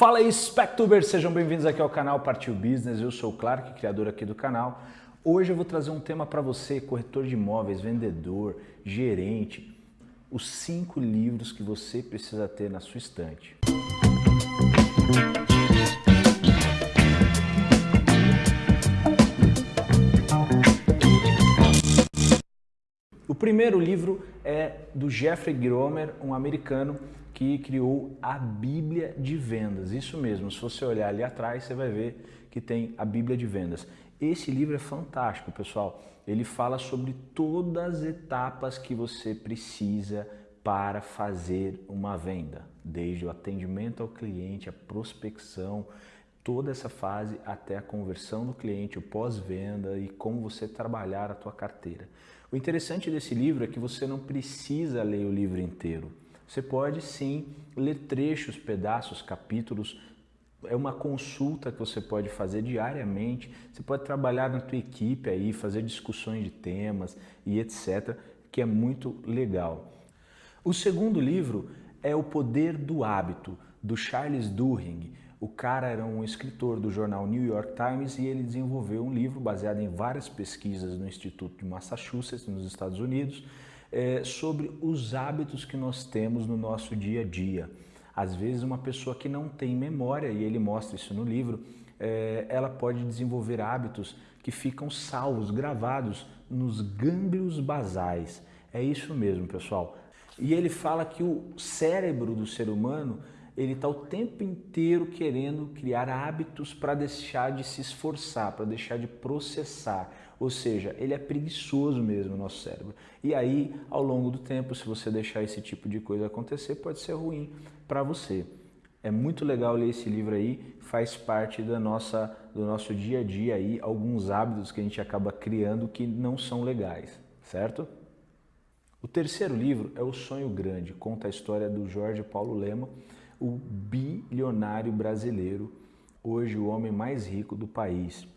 Fala aí, Spectubers! Sejam bem-vindos aqui ao canal Partiu Business. Eu sou o Clark, criador aqui do canal. Hoje eu vou trazer um tema para você, corretor de imóveis, vendedor, gerente. Os cinco livros que você precisa ter na sua estante. Primeiro livro é do Jeffrey Gromer, um americano que criou a Bíblia de Vendas. Isso mesmo, se você olhar ali atrás, você vai ver que tem a Bíblia de Vendas. Esse livro é fantástico, pessoal. Ele fala sobre todas as etapas que você precisa para fazer uma venda, desde o atendimento ao cliente, a prospecção, toda essa fase até a conversão do cliente, o pós-venda e como você trabalhar a tua carteira. O interessante desse livro é que você não precisa ler o livro inteiro. Você pode sim ler trechos, pedaços, capítulos. É uma consulta que você pode fazer diariamente. Você pode trabalhar na tua equipe aí, fazer discussões de temas e etc, que é muito legal. O segundo livro é O Poder do Hábito, do Charles Duhigg. O cara era um escritor do jornal New York Times e ele desenvolveu um livro baseado em várias pesquisas no Instituto de Massachusetts, nos Estados Unidos, é, sobre os hábitos que nós temos no nosso dia a dia. Às vezes uma pessoa que não tem memória, e ele mostra isso no livro, é, ela pode desenvolver hábitos que ficam salvos, gravados nos gânglios basais. É isso mesmo, pessoal. E ele fala que o cérebro do ser humano ele está o tempo inteiro querendo criar hábitos para deixar de se esforçar, para deixar de processar. Ou seja, ele é preguiçoso mesmo, o nosso cérebro. E aí, ao longo do tempo, se você deixar esse tipo de coisa acontecer, pode ser ruim para você. É muito legal ler esse livro aí, faz parte da nossa, do nosso dia a dia aí, alguns hábitos que a gente acaba criando que não são legais, certo? O terceiro livro é O Sonho Grande, conta a história do Jorge Paulo Lema, o bilionário brasileiro, hoje o homem mais rico do país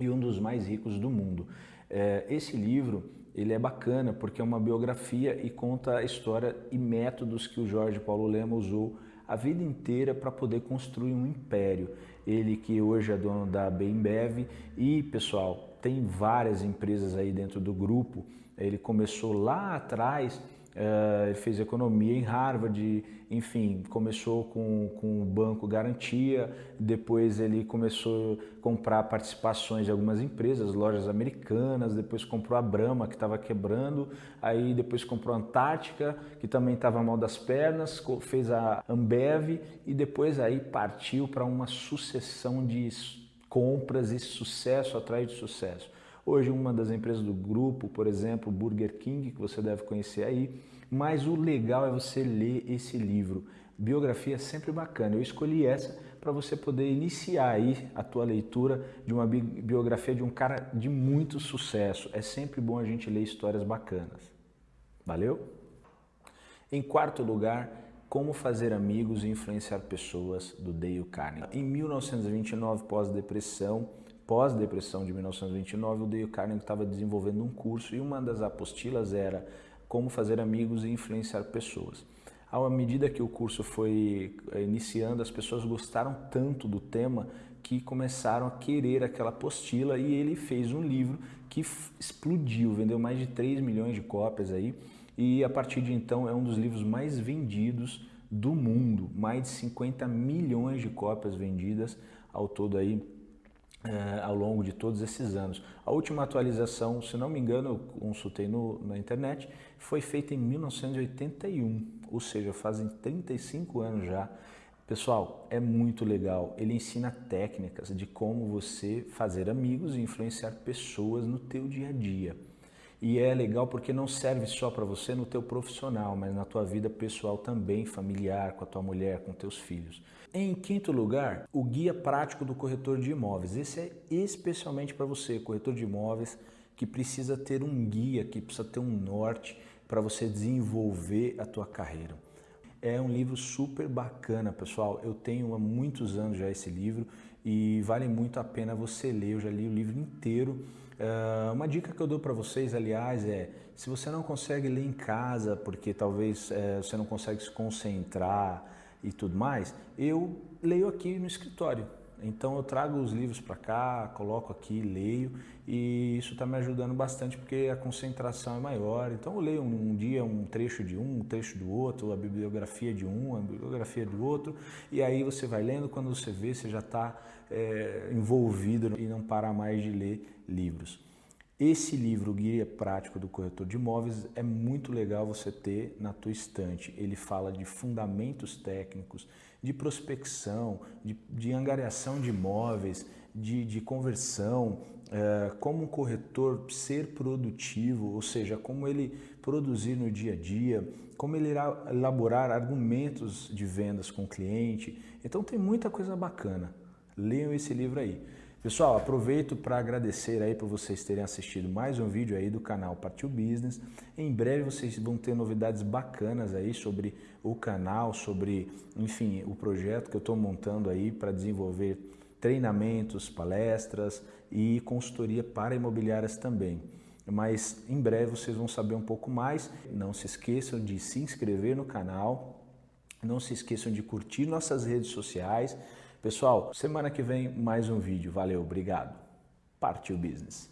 e um dos mais ricos do mundo. É, esse livro ele é bacana porque é uma biografia e conta a história e métodos que o Jorge Paulo Lema usou a vida inteira para poder construir um império. Ele que hoje é dono da Bembev e, pessoal, tem várias empresas aí dentro do grupo. Ele começou lá atrás Uh, fez economia em Harvard, enfim, começou com, com o banco Garantia, depois ele começou a comprar participações de algumas empresas, lojas americanas, depois comprou a Brahma, que estava quebrando, aí depois comprou a Antártica, que também estava mal das pernas, fez a Ambev e depois aí partiu para uma sucessão de compras e sucesso atrás de sucesso. Hoje uma das empresas do grupo, por exemplo, Burger King, que você deve conhecer aí, mas o legal é você ler esse livro. Biografia é sempre bacana. Eu escolhi essa para você poder iniciar aí a tua leitura de uma biografia de um cara de muito sucesso. É sempre bom a gente ler histórias bacanas. Valeu? Em quarto lugar, Como Fazer Amigos e Influenciar Pessoas, do Dale Carnegie. Em 1929, pós-depressão, pós-depressão de 1929, o Dale Carnegie estava desenvolvendo um curso e uma das apostilas era como fazer amigos e influenciar pessoas. À medida que o curso foi eh, iniciando, as pessoas gostaram tanto do tema que começaram a querer aquela apostila e ele fez um livro que explodiu, vendeu mais de 3 milhões de cópias aí e a partir de então é um dos livros mais vendidos do mundo, mais de 50 milhões de cópias vendidas ao todo aí é, ao longo de todos esses anos. A última atualização, se não me engano, eu consultei no, na internet, foi feita em 1981, ou seja, fazem 35 anos já. Pessoal, é muito legal. Ele ensina técnicas de como você fazer amigos e influenciar pessoas no teu dia a dia. E é legal porque não serve só para você no teu profissional, mas na tua vida pessoal também, familiar, com a tua mulher, com teus filhos. Em quinto lugar, o guia prático do corretor de imóveis. Esse é especialmente para você, corretor de imóveis, que precisa ter um guia, que precisa ter um norte para você desenvolver a tua carreira. É um livro super bacana, pessoal. Eu tenho há muitos anos já esse livro e vale muito a pena você ler. Eu já li o livro inteiro Uh, uma dica que eu dou para vocês, aliás, é se você não consegue ler em casa, porque talvez uh, você não consegue se concentrar, e tudo mais, eu leio aqui no escritório. Então eu trago os livros para cá, coloco aqui, leio e isso está me ajudando bastante porque a concentração é maior. Então eu leio um, um, dia um trecho de um, um trecho do outro, a bibliografia de um, a bibliografia do outro e aí você vai lendo, quando você vê você já está é, envolvido e não para mais de ler livros. Esse livro, Guia Prático do Corretor de Imóveis, é muito legal você ter na tua estante. Ele fala de fundamentos técnicos, de prospecção, de, de angariação de imóveis, de, de conversão, é, como um corretor ser produtivo, ou seja, como ele produzir no dia a dia, como ele irá elaborar argumentos de vendas com o cliente. Então tem muita coisa bacana. Leiam esse livro aí. Pessoal, aproveito para agradecer aí por vocês terem assistido mais um vídeo aí do canal Partiu Business. Em breve vocês vão ter novidades bacanas aí sobre o canal, sobre, enfim, o projeto que eu estou montando aí para desenvolver treinamentos, palestras e consultoria para imobiliárias também. Mas em breve vocês vão saber um pouco mais. Não se esqueçam de se inscrever no canal, não se esqueçam de curtir nossas redes sociais, Pessoal, semana que vem mais um vídeo. Valeu, obrigado. Partiu Business.